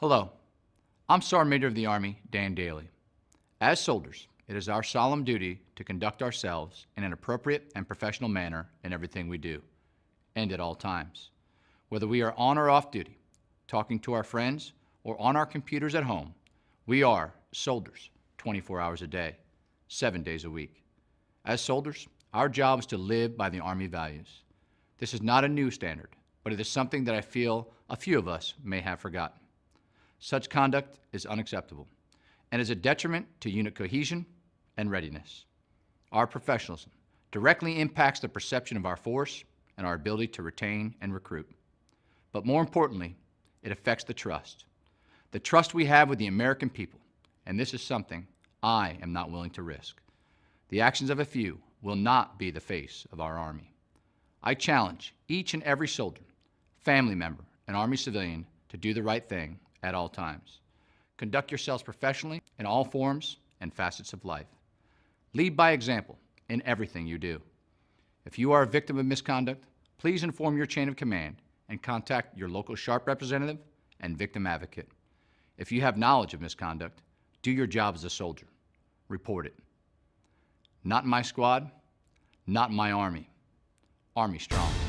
Hello, I'm Sergeant Major of the Army, Dan Dailey. As soldiers, it is our solemn duty to conduct ourselves in an appropriate and professional manner in everything we do, and at all times. Whether we are on or off duty, talking to our friends, or on our computers at home, we are soldiers 24 hours a day, seven days a week. As soldiers, our job is to live by the Army values. This is not a new standard, but it is something that I feel a few of us may have forgotten. Such conduct is unacceptable and is a detriment to unit cohesion and readiness. Our professionalism directly impacts the perception of our force and our ability to retain and recruit. But more importantly, it affects the trust. The trust we have with the American people, and this is something I am not willing to risk. The actions of a few will not be the face of our Army. I challenge each and every soldier, family member, and Army civilian to do the right thing at all times. Conduct yourselves professionally in all forms and facets of life. Lead by example in everything you do. If you are a victim of misconduct, please inform your chain of command and contact your local SHARP representative and victim advocate. If you have knowledge of misconduct, do your job as a soldier. Report it. Not my squad, not my Army. Army strong.